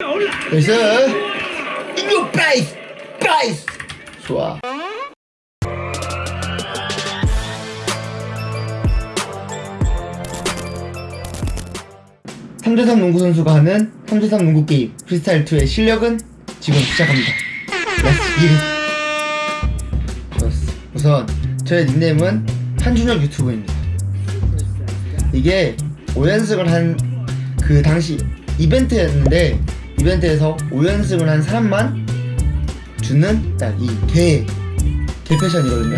nice 이거 베이스 베이스 좋아 3대3 농구 선수가 하는 3대3 농구 게임 프리스타일 2의 실력은 지금 시작합니다. 좋았어. 우선 저의 닉네임은 한준혁 유튜브입니다. 이게 5연승을 한 그 당시 이벤트였는데 이벤트에서 5연승을 한 사람만 주는 딱 이개 개패션이거든요.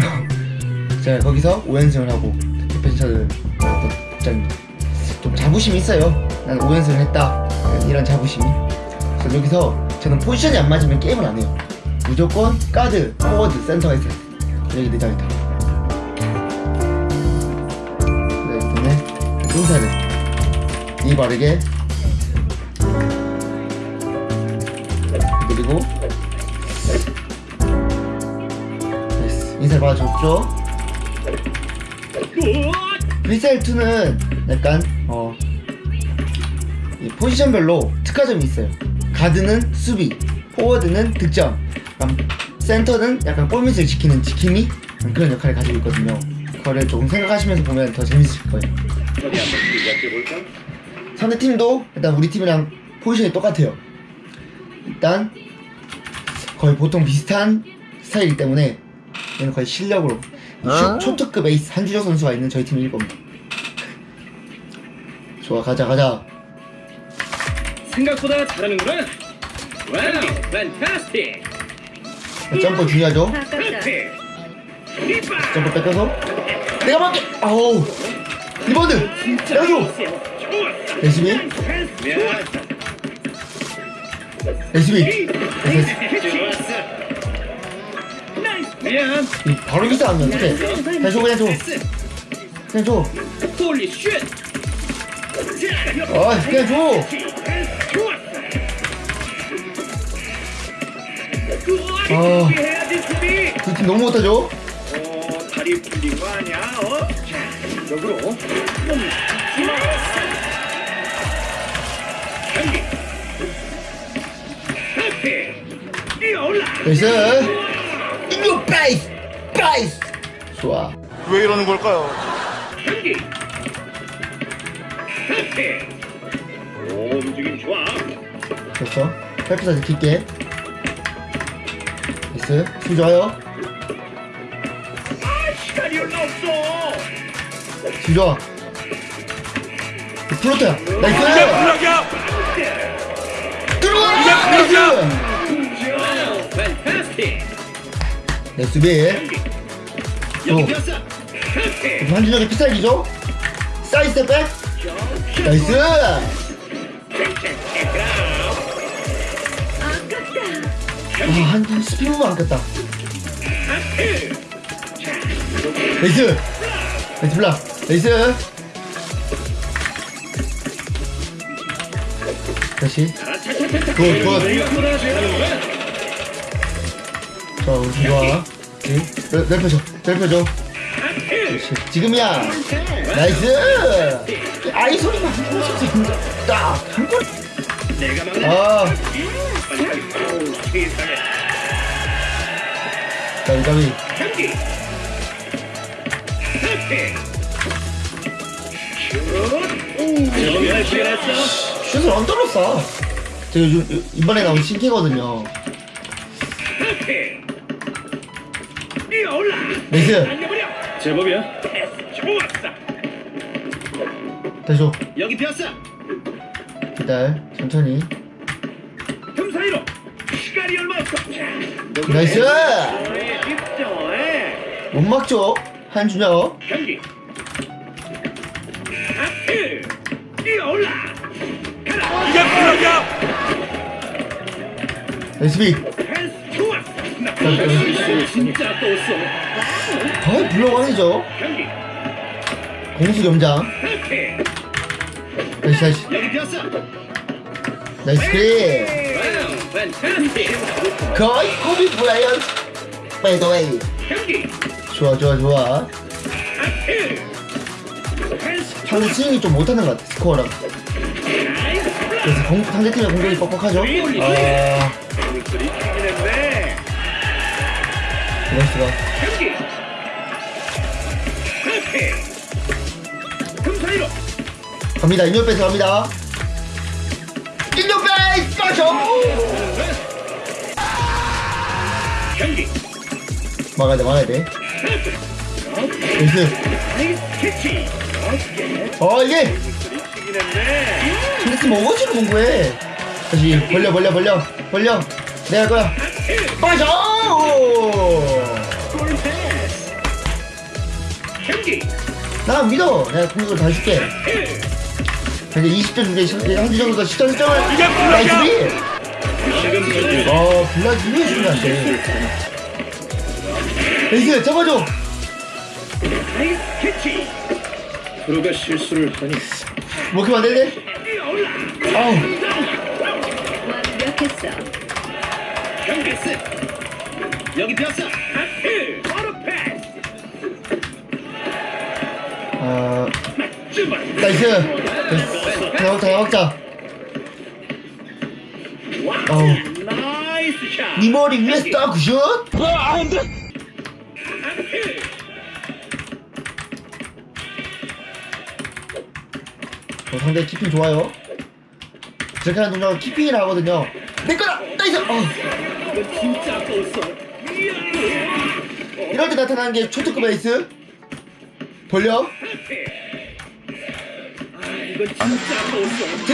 제가 거기서 5연승을 하고 개패션을. 좀 자부심이 있어요. 난 5연승을 했다. 이런 자부심이. 그래서 여기서 저는 포지션이 안 맞으면 게임을 안 해요. 무조건 가드, 포워드, 센터가 있어요. 여기 내장 있다. 네, 때문에 인사를 이 바르게 그리고 nice. 인사를 받아줬죠. 프리스타일 2는 약간 어, 이 포지션별로 특화점이 있어요. 가드는 수비, 포워드는 득점, 센터는 약간 골밑을 지키는 지킴이 그런 역할을 가지고 있거든요. 그거를 조금 생각하시면서 보면 더 재밌을 거예요. 어디 한번 시작해볼까? 상대 팀도 일단 우리 팀이랑 포지션이 똑같아요. 일단 거의 보통 비슷한 스타일이기 때문에 얘는 거의 실력으로 초, 초특급 에이스 한주혁 선수가 있는 저희 팀일 겁니다. 좋아 가자 가자. 생각보다 잘하는구나. 와우, 판타스틱. 점프 중요하죠. 점프 뺏겨서 내가 맞게. 아우 리버드 내가 줘. 열심히 나이스. 미안. 이 바로 기사 하면 어떡해. 그냥 줘 그냥 줘 그냥 줘. 아 그냥 줘. 아. 해야지 수비. 두팀 너무 못하죠. 어, 다리 거 아니야? 어? 자, 역으로. 나이스. 이거 베이스 베이스. 좋아. 왜 이러는 걸까요? 경기. 하피. 오, 움직임 좋아. 됐어. 펠프사 지킬게. 나이스. 힘 좋아요. 아, 시간이 얼마 없어. 힘 좋아. 플로트야. 나이스. 들어와. 나이스. 와우, 판타 네 수비. 하피. 한준혁의 피살기죠. 사이드 백. 나이스. 아, 한 스피드만 안 꼈다. 나이스. 나이스 블락. 나이스. 다시. good, good. 자, 우리 좋아. 응? 넓- 넓혀줘. 넓혀줘. 그렇지. 지금이야. nice. 아이 소리만 한 번씩 딱한 번. 내가 막는 아. 슛. 했어. 슛을 under로 쏴. 제가 요즘 이번에 나온 신캐거든요. 뛰어올라. nice. 당겨버려. 제법이야. 패스 좋았어. 다시 줘. 여기 비었어. 기다려. 천천히. 틈 사이로. 시간이 얼마 없어. 자, nice. 못 막죠. 한준혁. 경기. 뛰어올라. 가라. 이게 SB. 진짜. 거의 블록왕이죠. 경기. 공수 비었어. nice. Wow, fantastic. 거의 코비 브라이언트. by the way. 경기. 좋아 좋아 좋아. 패스 상대 스윙이 좀 못하는 것 같아. 스코어랑. 나이스. 그래서 공, 상대팀의 공격이 뻑뻑하죠. 아, 경기 하트 금사이로 갑니다. 인력 베이스 갑니다. 인력 베이스 빠져. 경기 막아야 돼, 막아야 돼. 나이스 어깨 어 이게 상대팀 어거지로 공부해. 다시 벌려, 벌려, 벌려, 벌려. 내가 할 거야. 빠져. 경기 나 믿어. 내가 공격을 다 해줄게. 이제 20점 중에 한주 정도 10점 10점을 이게 전주 어, 왜 중요한데? 베이스 잡아줘. 프로가 실수를 하니 먹히면 안 되네. 아우. 완벽했어. 경기 끝 여기 폈어 아, 쭈바 나이스. 하나 먹자. 어우. 네 머리 위에 스타 good shot. 하트 어, 상대 keeping 좋아요. 저렇게 하는 동작을 keeping이라 하거든요. 내 거다. nice. 어. 이럴 때 나타나는 게 초특급 에이스. 벌려. 아.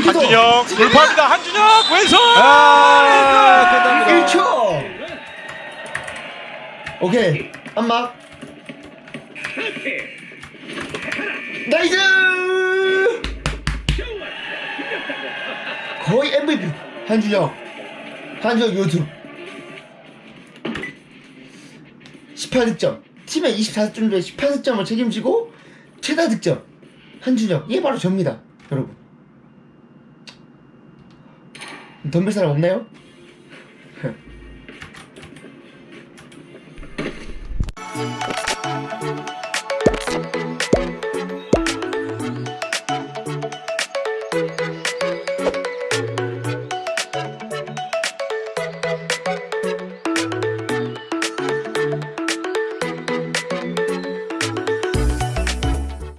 한준영 돌파합니다. 한준영 왼손. 아, 끝납니다. 1초. 오케이. 안막. 하트 나이스. 거의 MVP. 한준영. 한준영 요즘. 18득점. 팀의 24득점 중에 18득점을 책임지고 최다 득점. 한준영. 이게 바로 접니다. 여러분. 덤벨 사람 없나요?